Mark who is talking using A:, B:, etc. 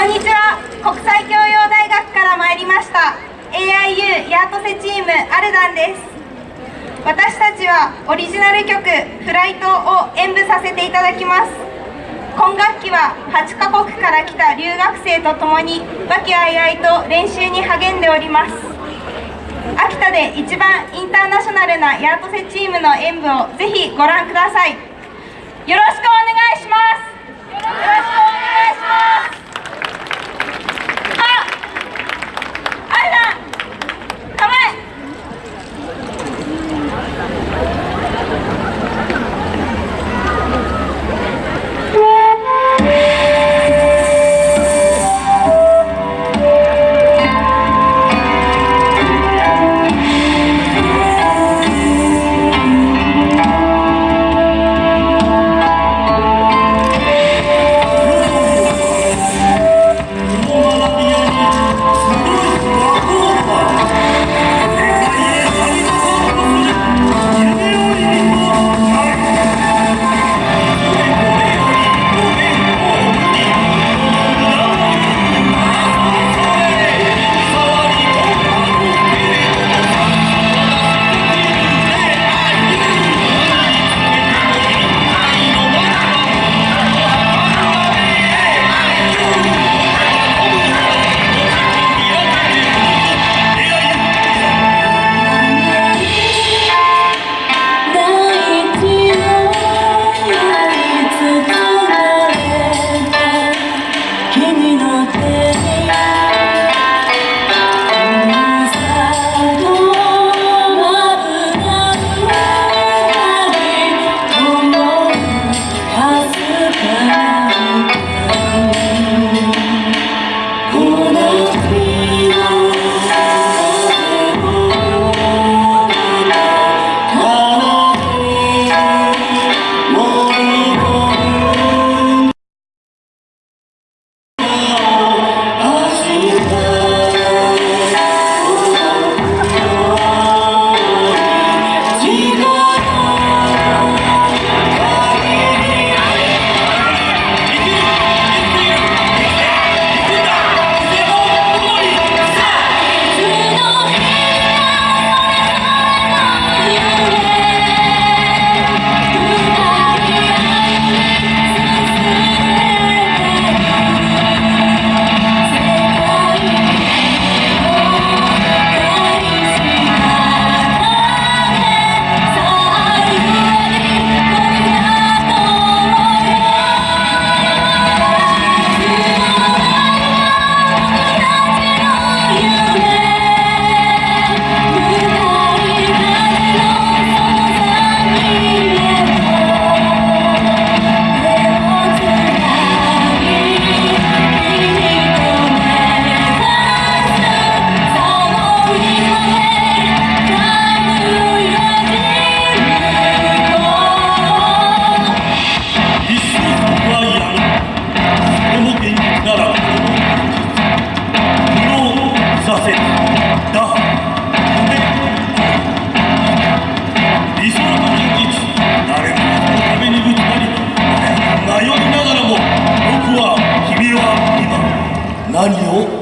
A: こんにちは。国際教養大学から参りました。AIU ヤートセチームアルダンです。私たちはオリジナル曲「フライト」を演舞させていただきます。今学期は8カ国から来た留学生と共に和気あいあいと練習に励んでおります。秋田で一番インターナショナルなヤートセチームの演舞をぜひご覧ください。よろしくお願いします。よろしくお願いします。
B: 和牛。